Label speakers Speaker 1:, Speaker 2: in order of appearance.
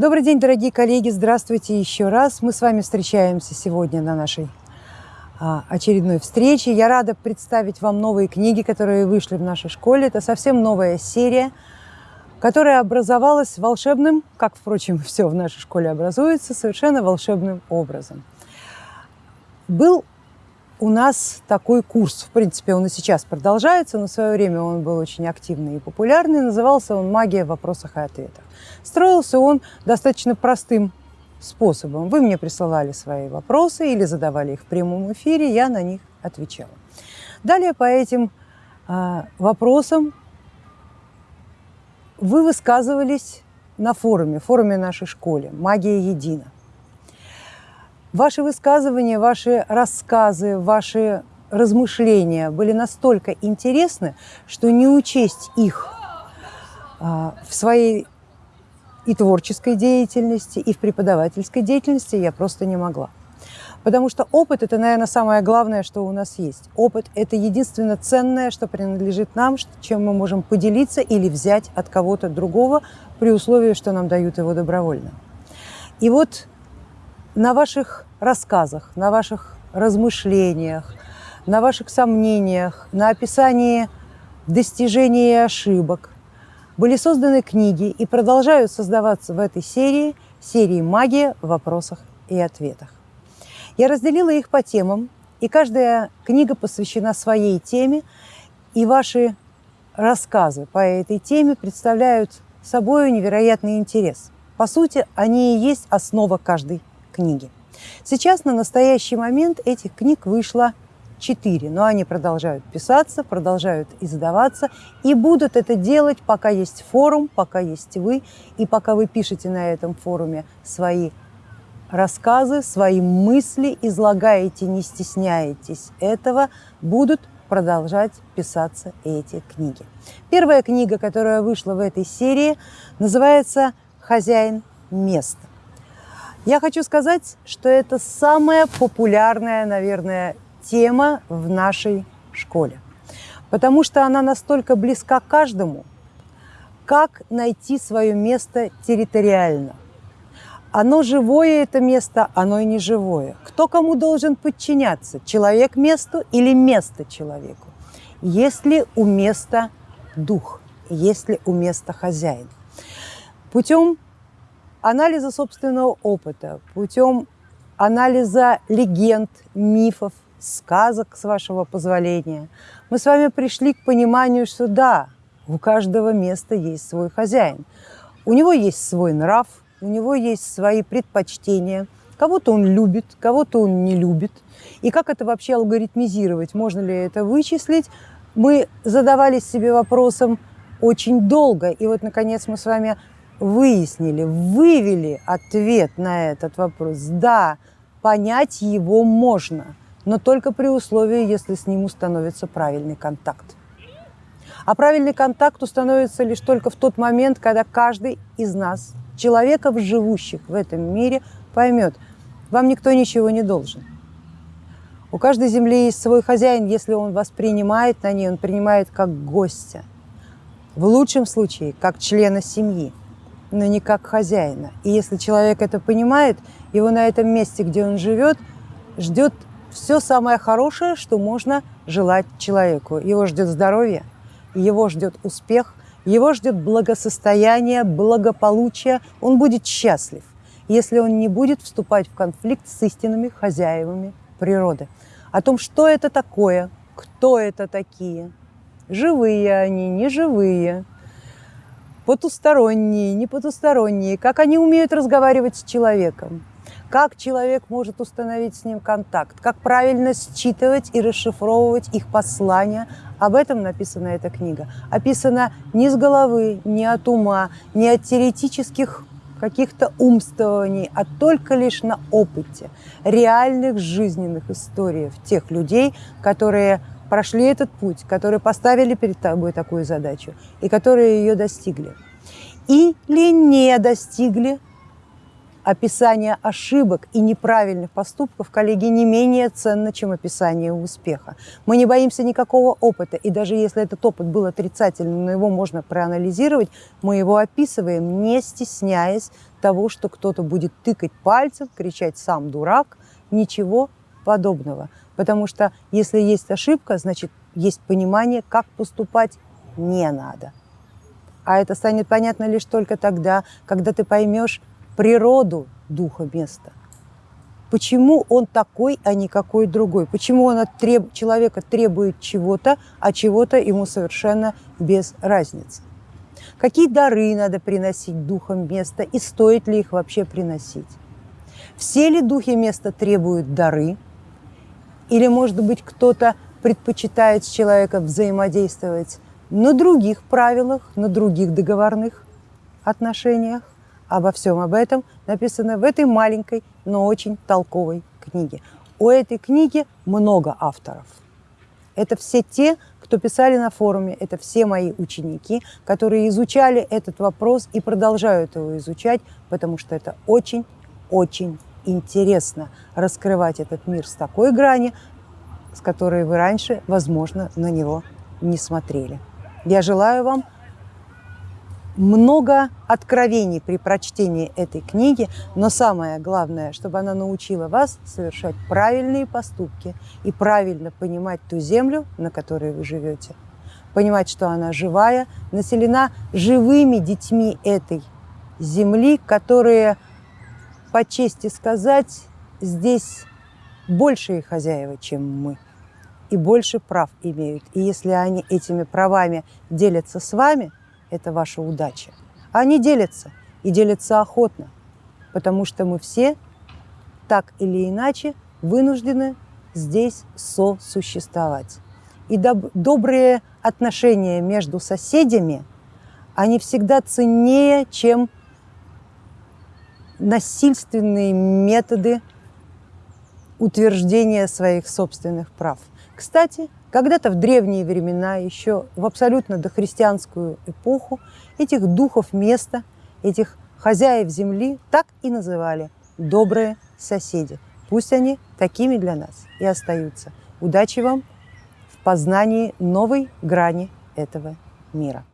Speaker 1: Добрый день, дорогие коллеги, здравствуйте еще раз. Мы с вами встречаемся сегодня на нашей а, очередной встрече. Я рада представить вам новые книги, которые вышли в нашей школе. Это совсем новая серия, которая образовалась волшебным, как, впрочем, все в нашей школе образуется, совершенно волшебным образом. Был у нас такой курс, в принципе, он и сейчас продолжается, но в свое время он был очень активный и популярный, назывался он «Магия в вопросах и ответах». Строился он достаточно простым способом. Вы мне присылали свои вопросы или задавали их в прямом эфире, я на них отвечала. Далее по этим э, вопросам вы высказывались на форуме, форуме нашей школе «Магия едина». Ваши высказывания, ваши рассказы, ваши размышления были настолько интересны, что не учесть их а, в своей и творческой деятельности, и в преподавательской деятельности я просто не могла. Потому что опыт – это, наверное, самое главное, что у нас есть. Опыт – это единственно ценное, что принадлежит нам, чем мы можем поделиться или взять от кого-то другого, при условии, что нам дают его добровольно. И вот на ваших рассказах, на ваших размышлениях, на ваших сомнениях, на описании достижений и ошибок были созданы книги и продолжают создаваться в этой серии, серии «Магия в вопросах и ответах». Я разделила их по темам, и каждая книга посвящена своей теме, и ваши рассказы по этой теме представляют собой невероятный интерес. По сути, они и есть основа каждой книги. Сейчас на настоящий момент этих книг вышло четыре, но они продолжают писаться, продолжают издаваться и будут это делать, пока есть форум, пока есть вы, и пока вы пишете на этом форуме свои рассказы, свои мысли, излагаете, не стесняетесь этого, будут продолжать писаться эти книги. Первая книга, которая вышла в этой серии, называется «Хозяин места». Я хочу сказать, что это самая популярная, наверное, тема в нашей школе, потому что она настолько близка каждому, как найти свое место территориально. Оно живое, это место, оно и не живое. Кто кому должен подчиняться? Человек месту или место человеку? Есть ли у места дух? Есть ли у места хозяин? Путем анализа собственного опыта, путем анализа легенд, мифов, сказок, с вашего позволения, мы с вами пришли к пониманию, что да, у каждого места есть свой хозяин. У него есть свой нрав, у него есть свои предпочтения. Кого-то он любит, кого-то он не любит. И как это вообще алгоритмизировать? Можно ли это вычислить? Мы задавались себе вопросом очень долго. И вот, наконец, мы с вами выяснили, вывели ответ на этот вопрос. Да, понять его можно, но только при условии, если с ним установится правильный контакт. А правильный контакт установится лишь только в тот момент, когда каждый из нас, человеков, живущих в этом мире, поймет, вам никто ничего не должен. У каждой земли есть свой хозяин, если он вас принимает на ней, он принимает как гостя. В лучшем случае, как члена семьи но не как хозяина. И если человек это понимает, его на этом месте, где он живет, ждет все самое хорошее, что можно желать человеку. Его ждет здоровье, его ждет успех, его ждет благосостояние, благополучие. Он будет счастлив, если он не будет вступать в конфликт с истинными хозяевами природы. О том, что это такое, кто это такие, живые они, неживые, потусторонние, не потусторонние, как они умеют разговаривать с человеком, как человек может установить с ним контакт, как правильно считывать и расшифровывать их послания. Об этом написана эта книга. Описана не с головы, не от ума, не от теоретических каких-то умствований, а только лишь на опыте реальных жизненных историй тех людей, которые прошли этот путь, которые поставили перед тобой такую задачу и которые ее достигли. Или не достигли, Описание ошибок и неправильных поступков, коллеги, не менее ценно, чем описание успеха. Мы не боимся никакого опыта, и даже если этот опыт был отрицательным, но его можно проанализировать, мы его описываем, не стесняясь того, что кто-то будет тыкать пальцем, кричать «сам дурак», ничего подобного. Потому что если есть ошибка, значит, есть понимание, как поступать не надо. А это станет понятно лишь только тогда, когда ты поймешь природу духа места. Почему он такой, а не какой другой? Почему он от треб... человека требует чего-то, а чего-то ему совершенно без разницы? Какие дары надо приносить духом места и стоит ли их вообще приносить? Все ли духи места требуют дары? Или, может быть, кто-то предпочитает с человеком взаимодействовать на других правилах, на других договорных отношениях. Обо всем об этом написано в этой маленькой, но очень толковой книге. У этой книги много авторов. Это все те, кто писали на форуме, это все мои ученики, которые изучали этот вопрос и продолжают его изучать, потому что это очень-очень интересно раскрывать этот мир с такой грани, с которой вы раньше, возможно, на него не смотрели. Я желаю вам много откровений при прочтении этой книги, но самое главное, чтобы она научила вас совершать правильные поступки и правильно понимать ту землю, на которой вы живете. Понимать, что она живая, населена живыми детьми этой земли, которые, по чести сказать, здесь большие хозяева, чем мы и больше прав имеют. И если они этими правами делятся с вами, это ваша удача. Они делятся, и делятся охотно, потому что мы все так или иначе вынуждены здесь сосуществовать. И доб добрые отношения между соседями, они всегда ценнее, чем насильственные методы утверждения своих собственных прав. Кстати, когда-то в древние времена, еще в абсолютно дохристианскую эпоху, этих духов места, этих хозяев земли так и называли «добрые соседи». Пусть они такими для нас и остаются. Удачи вам в познании новой грани этого мира.